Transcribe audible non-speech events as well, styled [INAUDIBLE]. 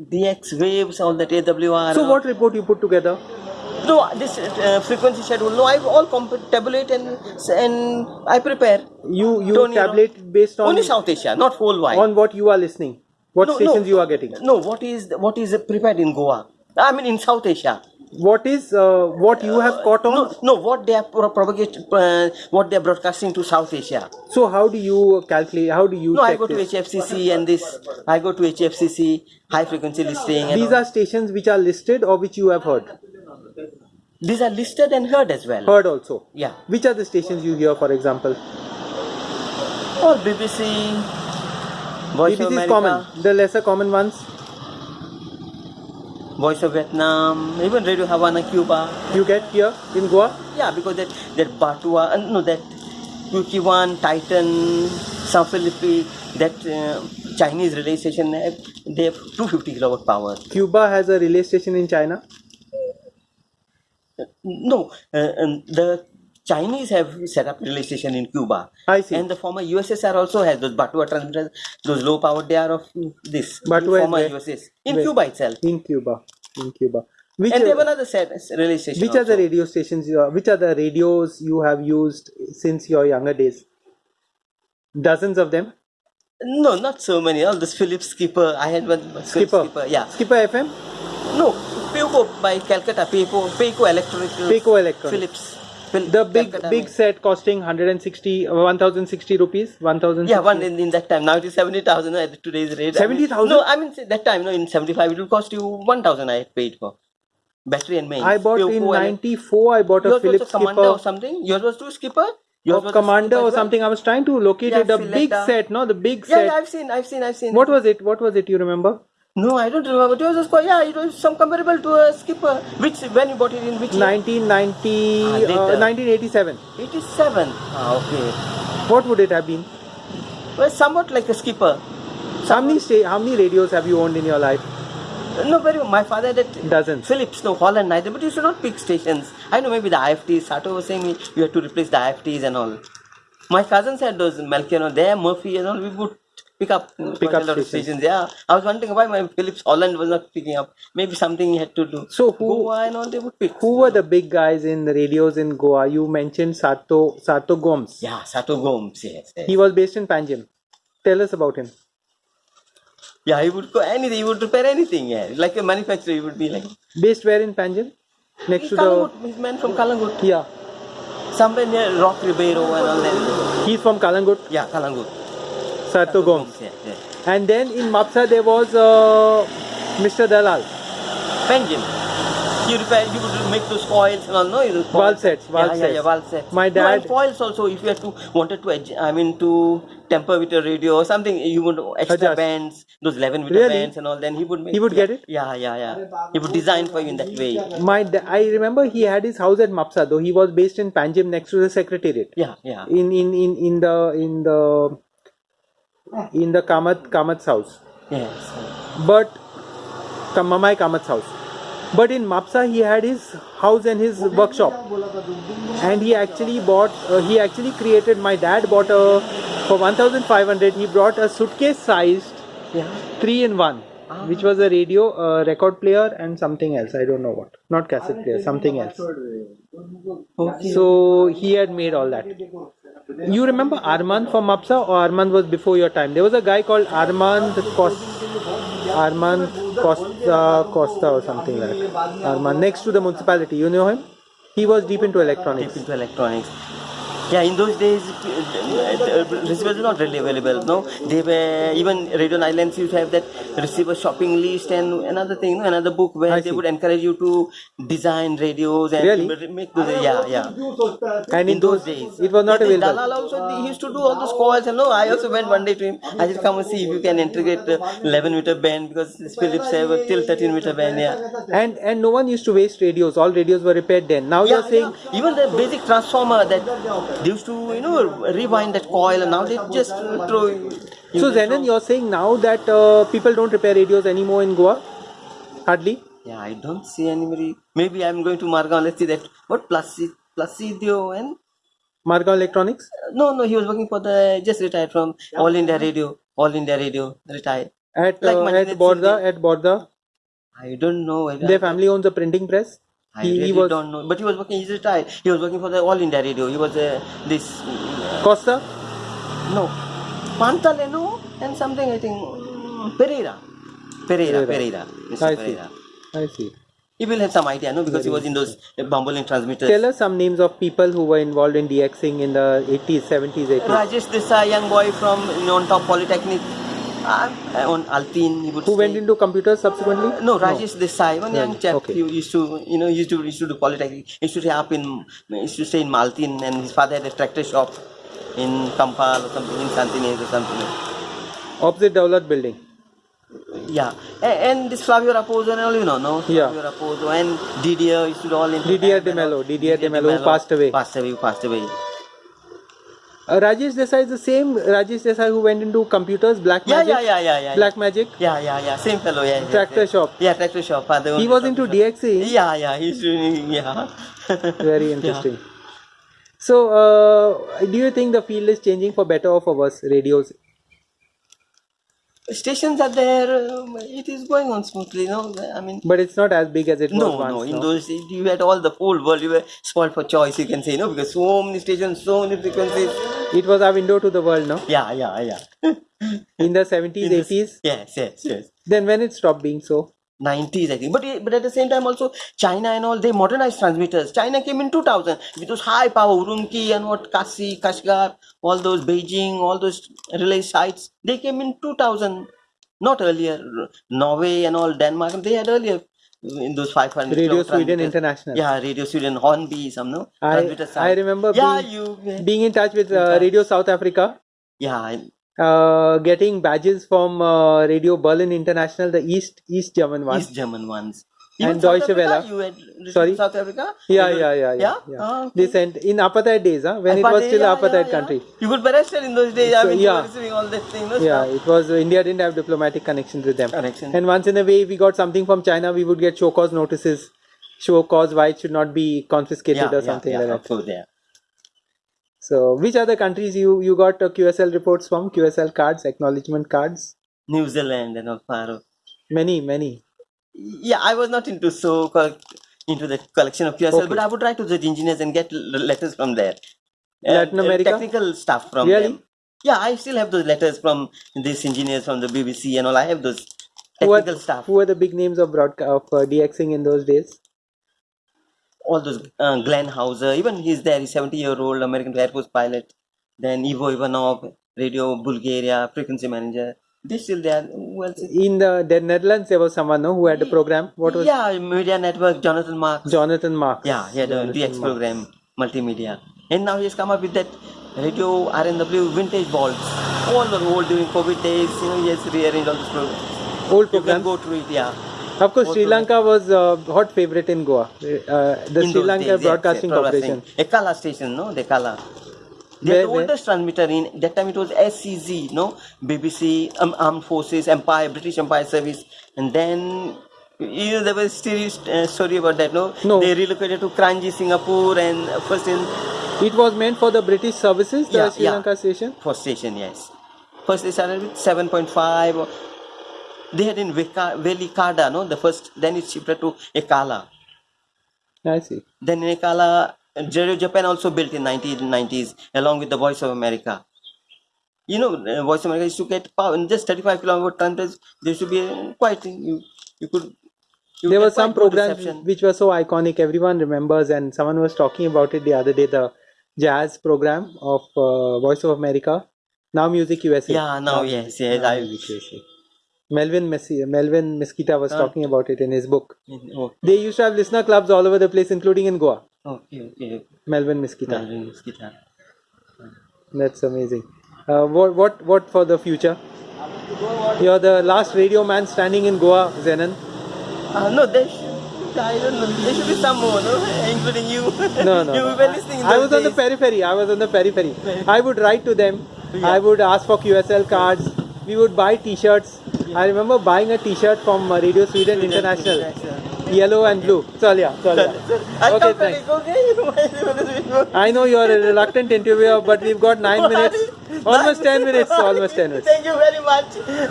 DX waves, all that AWR. So what report you put together? No, this uh, frequency schedule. No, I all tabulate and and I prepare. You you Don't you know? tabulate based on Only South Asia, not whole wide. on what you are listening. What No, stations no. you are getting? No, what is what is prepared in Goa? I mean in South Asia. What is uh, what you have caught on? No, no, what they are pro- propagate, uh, what they are broadcasting to South Asia. So how do you calculate? How do you No, I go to this? HFCC and this. I go to HFCC high frequency listing. And These are stations which are listed or which you have heard. these are listed and heard as well. Heard also. Yeah. Which are the stations you hear, for example? Or BBC, Voice BBC is common. The lesser common ones. Voice of Vietnam, even Radio Havana, Cuba. You get here in Goa. Yeah, because that that Batua, uh, no, that QQ1, Titan, South Philippines, that uh, Chinese relay station, they have, they have 250 kilowatt power. Cuba has a relay station in China. No, uh, um, the Chinese have set up relay station in Cuba. I see. And the former USSR also has those Batua transmitters, those low power, they are of this. Batua former? USSR. In Where? Cuba itself. In Cuba. In Cuba. Which and they have are, another set, relay station. which are the radio stations? You are, which are the radios you have used since your younger days? Dozens of them. No, not so many. All this Philips Skipper. I had one Skipper. Skipper. Yeah. Skipper FM. No, Peico by Calcutta. Peico, Peico Electronics. Peico Electronics. Philips. The big big set costing 160 1060 rupees 1000 Yeah, one in, in that time. Now it is 70,000 at today's rate. I mean- 70,000? No, I mean that time, no, in 75 it will cost you 1,000 I had paid for. Battery and mains. I bought in 94 I bought a Philips commander or something? Yours was too skipper? Yours of commander or something I was trying to locate Yeah, it a big set no the big Yeah, set yeah, I've seen, I've seen, I've seen. what was it what was it you remember No, I don't remember. It was a just, yeah, it was some comparable to a skipper. Which, when you bought it in which year? 1990 Ah, uh, 1987 87. Ah, okay. what would it have been Well, somewhat like a skipper. how many sta- how many radios have you owned in your life No, very My father that doesn't. Philips, no, Holland neither, but you should not pick stations. I know maybe the IFTs, Sato was saying me, you have to replace the IFTs and all. My cousins had those Melchior, there, Murphy and all, we would pick up mm, Pick up a lot of stations. stations. Yeah, I was wondering why my Philips Holland was not picking up. Maybe something he had to do. So who- Goa and all they would pick. who were the big guys in the radios in Goa you mentioned Sato Sato Gomes Yeah, Sato Gomes, yes. yes. he was based in Panjim tell us about him Yeah, he would go anything, he would repair anything, yeah. Like a manufacturer, he would be like. based where in Panjim next to the Calangute, he's man from Calangute. yeah Somewhere near Rock Ribeiro and all that. he's from Calangute Yeah, Calangute. Sato Gomes Yeah, yeah. And then in Mapsa there was uh, Mr. Dalal. Benjamin. You repair, you would make those coils and all, no? Those Valve coils. sets, valve yeah, yeah, sets. yeah, valve sets. My No, and dad- foils also, if you had to, wanted to, I mean, to temper with a radio or something, you would extra Adjust. bands, those 11 meter Really? bands and all, then he would make. He would yeah, get it? Yeah, yeah, yeah. He would design for you in that way. My I remember he had his house at Mapsa though he was based in Panjim next to the secretariat. Yeah, yeah. In in in in the in the in the Kamat Kamat's house. Yes. But Kamamai Kamat's house. But in Mapsa he had his house and his workshop. And he actually bought uh, he actually created my dad bought a for 1500 he brought a suitcase sized Yeah. three in one which was a radio a record player and something else i don't know what not cassette player something else Okay. so he had made all that you remember armand from mapsa or armand was before your time? There was a guy called armand costa armand costa uh, costa or something like that. Armand next to the municipality. You know him? He was deep into electronics. Deep into electronics. Yeah, in those days, receivers were not really available. No, they were even Radio Islands used to have that receiver shopping list and another thing, another book where I they see. would encourage you to design radios and Really? make those. Yeah, yeah. and in those days, it was not Yeah, available Dalal also he used to do all those calls. and no, I also went one day to him. I said, come and see if you can integrate the 11 meter band because Philips have a till 13 meter band. Yeah. and and no one used to waste radios all radios were repaired then now you're saying yeah. even the basic transformer that they used to you know rewind that coil and now they just throw So Zenon, you're saying now that uh, people don't repair radios anymore in Goa? Hardly. yeah i don't see anybody maybe i'm going to marga let's see that what Placi- placidio and Margaon Electronics. no no he was working for the just retired from all india radio all india radio retired At Like uh, at Borda, at Borda, I don't know. their family owns a printing press. I he, really he was don't know. But he was working. He's retired. He was working for the All India Radio. He was uh, this uh, Costa. no Pantaleno and something. I think Pereira. Pereira. Pereira. Pereira. Mr. I see. I see. He will have some idea, no? Because he was in those uh, bumbling transmitters. Tell us some names of people who were involved in DXing in the 80s, 70s, 80s. Rajesh Desai, young boy from you know, on top polytechnic, uh, on Altin. He would Who went into computers subsequently? No, Rajesh Desai, one young chap. okay. He used to, you know, used to used to do polytechnic. He used to stay up in, used to stay in Maltin, and his father had a tractor shop in Campal or something in Santinez or something. Opposite Daulat building. Yeah, and, and this Flavio Raposo and all, you know, no? Yeah. Flavio Raposo and Didier used to all in. Didier de Mello, Didier de Mello, who passed away. Passed away, passed away. Uh, Rajesh Desai is the same Rajesh Desai who went into computers, Black Yeah, Magic. yeah, yeah, yeah, yeah. Black Magic. Yeah, yeah, yeah. Same fellow, yeah. yeah, Tractor yeah. shop. Yeah, tractor shop. Father He was into. DXing. Yeah, yeah, he's doing, yeah. [LAUGHS] Very interesting. So, uh, do you think the field is changing for better or for worse? Radios. Stations are there, um, it is going on smoothly, no? I mean, But it's not as big as it was no, once. no, in no? those days you had all the whole world, you were spoiled for choice, you can say, no? Because so many stations, so many frequencies. It was our window to the world, no? Yeah, yeah, yeah. In the 70s, 80s. Yes, yes, yes. Then when it stopped being so? 90s, I think. But but at the same time, also China and all they modernized transmitters. China came in 2000 with those high power Urumqi and what Kasi, Kashgar, all those Beijing, all those relay sites. They came in 2000, not earlier. Norway and all Denmark, they had earlier in those 500. Radio Sweden. International. Yeah, Radio Sweden, Hörby, some no. I, I remember Yeah, being, you. being in touch with uh, Radio South Africa, Yeah, I- uh, getting badges from uh, Radio Berlin International, the East East German one. East German ones. And South Deutsche Welle. You had received Sorry? South Africa? Yeah, yeah, yeah, yeah. Yeah. Ah, okay. They sent in apartheid days, huh? when it was still yeah, apartheid yeah, country. You could be arrested in those days. I So, mean, you yeah. were receiving all that thing. No Yeah, stuff. it was uh, India didn't have diplomatic connections with them. Connection. And once in a way, if we got something from China, we would get show cause notices, show cause why it should not be confiscated or something like that. yeah. So, which other countries you you got uh, QSL reports from? QSL cards, acknowledgement cards, New Zealand and all far. many, many. Yeah, I was not into so into the collection of QSL, Okay. but I would write to the engineers and get letters from there. Latin uh, America? technical stuff from Really? them. Yeah, I still have those letters from these engineers from the BBC and all. I have those Who are, technical stuff. who were the big names of broadcast of uh, DXing in those days? All those uh, Glenn Hauser, even he's there, he's 70 year old American Air Force pilot. Then Ivo Ivanov, Radio Bulgaria, frequency manager. They still there. Else In the, the Netherlands, there was someone no, who had a program. What was Yeah, Media Network, Jonathan Marks. Jonathan Marks? yeah, he had a DX Marks. program, multimedia. And now he's come up with that radio RNW vintage vaults. All the old during COVID days, you know, he has rearranged all those programs. Old You can programs. go through it, yeah. Of course, Sri. Lanka was a hot favorite in Goa. Uh, the In Sri Lanka days, Broadcasting yes, Corporation. Ekala station, no? The Ekala. They Where- are the oldest transmitter in that time. It was SCZ, no? BBC, um, Armed Forces, Empire, British Empire Service, and then. You know, there was still uh, story about that, no? No. They relocated to Kranji, Singapore, and uh, first in It was meant for the British services, the Yeah, Sri yeah. Lanka station. first station, yes. First they started with 7.5. They had in Veka- Velikada, no? The first, then it shifted to Ekala. I see. Then in Ekala, Radio Japan also built in 1990s along with the Voice of America. You know, uh, Voice of America used to get power in just 35 kilometer transmitters. There should be quite you you could. You There were some programs reception. which were so iconic, everyone remembers, and someone was talking about it the other day the jazz program of uh, Voice of America. Now Music USA. Yeah, now yes, yes. Now I, Music USA. Melvin Messi, Melvin Mesquita was Uh. talking about it in his book. oh, They used to have listener clubs all over the place, including in Goa. okay, okay. Melvin Mesquita. Melvin Mosquito. That's amazing. Uh, what what what for the future? You're the last radio man standing in Goa, Zenon. Uh, no, there should. I don't know. There should be some more, no? [LAUGHS] Including you. No, [LAUGHS] no. you no. were listening. I was on the periphery. I was on the periphery. I would write to them. Yeah. I would ask for QSL cards. We would buy T-shirts. I remember buying a T-shirt from uh, Radio Sweden International, yellow and blue. Chalia, chalia. I'll Okay, come thanks. I know you are a reluctant interviewer, but we've got nine [LAUGHS] minutes, almost ten minutes, almost ten minutes. Thank you very much.